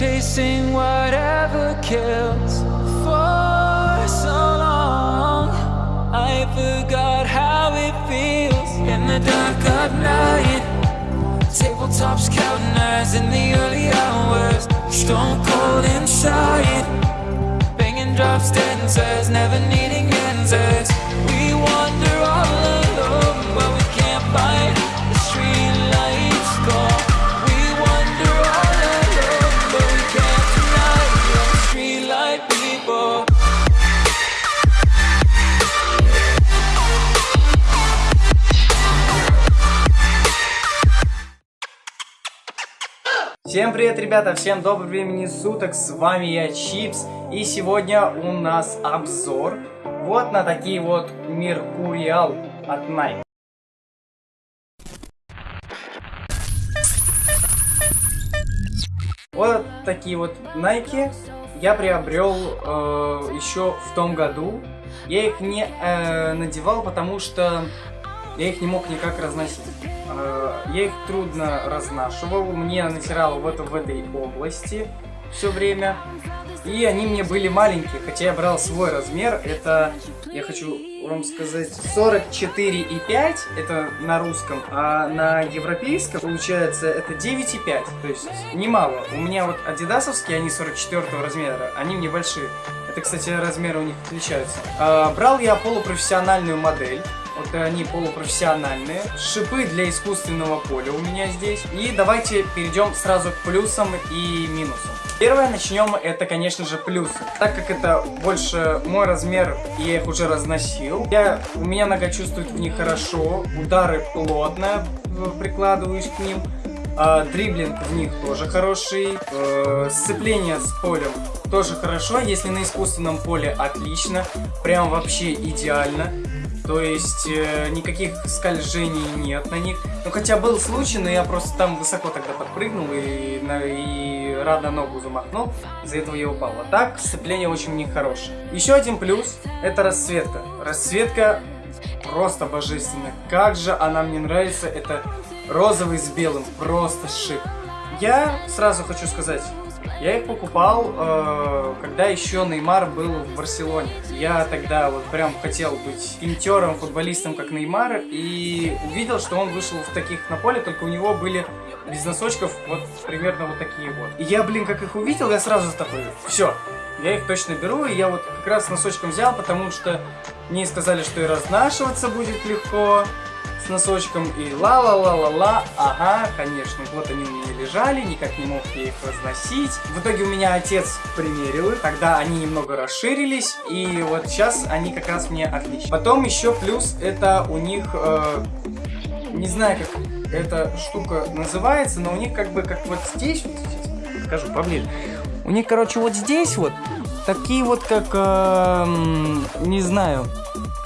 chasing whatever kills for so long. I forgot how it feels in the dark of night. Tabletops counting eyes in the early hours. Stone cold inside. Banging drops, dancers, never needing answers. Всем привет, ребята! Всем доброго времени суток! С вами я, Чипс. И сегодня у нас обзор вот на такие вот Меркуриал от Nike. Вот такие вот Nike я приобрел э, еще в том году. Я их не э, надевал, потому что я их не мог никак разносить. Э, Я их трудно разнашивал, мне натирало в, это, в этой области все время. И они мне были маленькие, хотя я брал свой размер, это, я хочу вам сказать, 44,5, это на русском, а на европейском, получается, это 9,5, то есть немало. У меня вот адидасовские, они 44 размера, они мне большие. Это, кстати, размеры у них отличаются. А, брал я полупрофессиональную модель, вот они полупрофессиональные. Шипы для искусственного поля у меня здесь. И давайте перейдем сразу к плюсам и минусам. Первое начнем, это, конечно же, плюсы. Так как это больше мой размер, я их уже разносил, я, у меня нога чувствует в них хорошо, удары плотно э, прикладываюсь к ним. А, дриблинг в них тоже хороший. Э, сцепление с полем тоже хорошо. Если на искусственном поле отлично. Прям вообще идеально. То есть э, никаких скольжений нет на них. Ну хотя был случай, но я просто там высоко тогда подпрыгнул и, на, и рано ногу замахнул. Из-за этого я упал. А так сцепление очень нехорошее. Еще один плюс это расцветка. Расцветка просто божественная. Как же она мне нравится. Это розовый с белым. Просто шик. Я сразу хочу сказать, я их покупал, э, когда еще Неймар был в Барселоне. Я тогда вот прям хотел быть имитером, футболистом, как Неймар, и увидел, что он вышел в таких на поле, только у него были без носочков вот примерно вот такие вот. И я, блин, как их увидел, я сразу такой, все, я их точно беру, и я вот как раз носочком взял, потому что мне сказали, что и разнашиваться будет легко, носочком и ла-ла-ла-ла-ла. Ага, конечно, вот они у меня лежали, никак не мог я их разносить. В итоге у меня отец примерил их, тогда они немного расширились, и вот сейчас они как раз мне отлично. Потом еще плюс, это у них, э, не знаю, как эта штука называется, но у них как бы, как вот здесь, вот здесь, покажу поближе. У них, короче, вот здесь вот, такие вот, как, э, не знаю,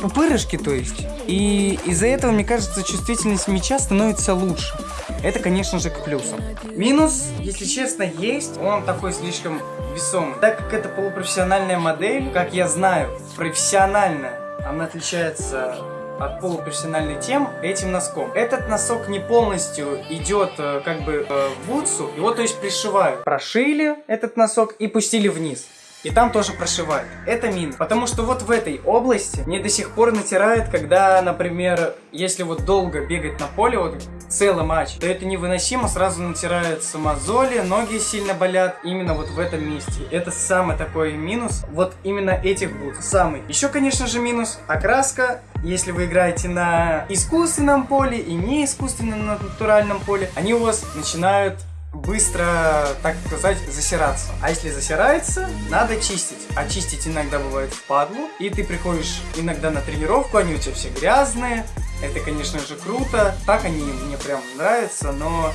пупырышки, то есть. И из-за этого, мне кажется, чувствительность мяча становится лучше. Это, конечно же, к плюсам. Минус, если честно, есть. Он такой слишком весомый. Так как это полупрофессиональная модель, как я знаю, профессиональная, она отличается от полупрофессиональной тем этим носком. Этот носок не полностью идет э, как бы э, в бутсу, его то есть пришивают. Прошили этот носок и пустили вниз. И там тоже прошивают. Это минус. Потому что вот в этой области мне до сих пор натирает, когда, например, если вот долго бегать на поле, вот целый матч, то это невыносимо, сразу натираются мозоли, ноги сильно болят именно вот в этом месте. Это самый такой минус, вот именно этих бут. Самый. Еще, конечно же, минус окраска. Если вы играете на искусственном поле и не искусственном, на натуральном поле, они у вас начинают быстро, так сказать, засираться. А если засирается, надо чистить. А чистить иногда бывает впадлу. И ты приходишь иногда на тренировку, они у тебя все грязные. Это, конечно же, круто. Так они мне прям нравятся, но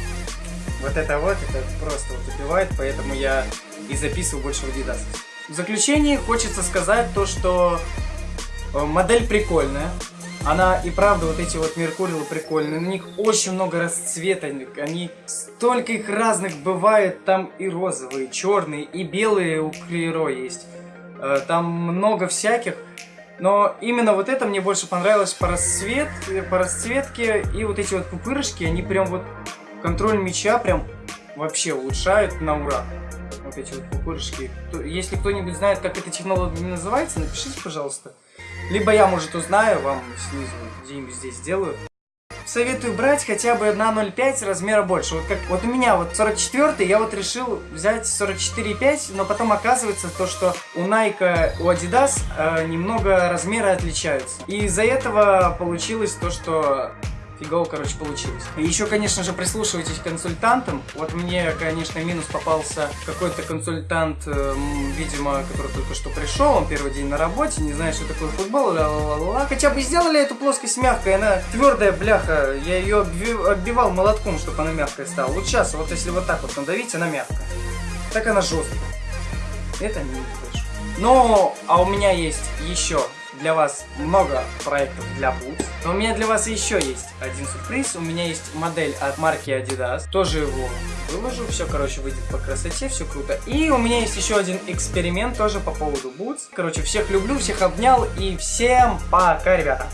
вот это вот, это просто вот убивает, поэтому я и записываю больше в Adidas. В заключение хочется сказать то, что э, модель прикольная. Она и правда, вот эти вот Меркурилы прикольные. На них очень много расцветок. Они столько их разных бывает. Там и розовые, и черные, и белые у Клеро есть. Э, там много всяких. Но именно вот это мне больше понравилось по, расцвет, по расцветке. И вот эти вот пупырышки, они прям вот контроль мяча прям вообще улучшают на ура. Вот эти вот пупырышки. Если кто-нибудь знает, как эта технология называется, напишите, пожалуйста. Либо я, может, узнаю, вам снизу где-нибудь здесь сделаю. Советую брать хотя бы на 0,5 размера больше. Вот как вот у меня вот 44 я вот решил взять 44,5, но потом оказывается то, что у Nike, у Adidas э, немного размеры отличаются. И из-за этого получилось то, что фигово, короче, получилось. И еще, конечно же, прислушивайтесь к консультантам. Вот мне, конечно, минус попался какой-то консультант, э, видимо, который только что пришел, он первый день на работе, не знает, что такое футбол, ла -ла -ла -ла. хотя бы сделали эту плоскость мягкой, она твердая, бляха, я ее отбивал молотком, чтобы она мягкая стала. Вот сейчас, вот если вот так вот надавить, она мягкая. Так она жесткая. Это не больше. Но, а у меня есть еще для вас много проектов для Boots. Но у меня для вас еще есть один сюрприз. У меня есть модель от марки Adidas. Тоже его выложу. Все, короче, выйдет по красоте, все круто. И у меня есть еще один эксперимент тоже по поводу Boots. Короче, всех люблю, всех обнял и всем пока, ребята.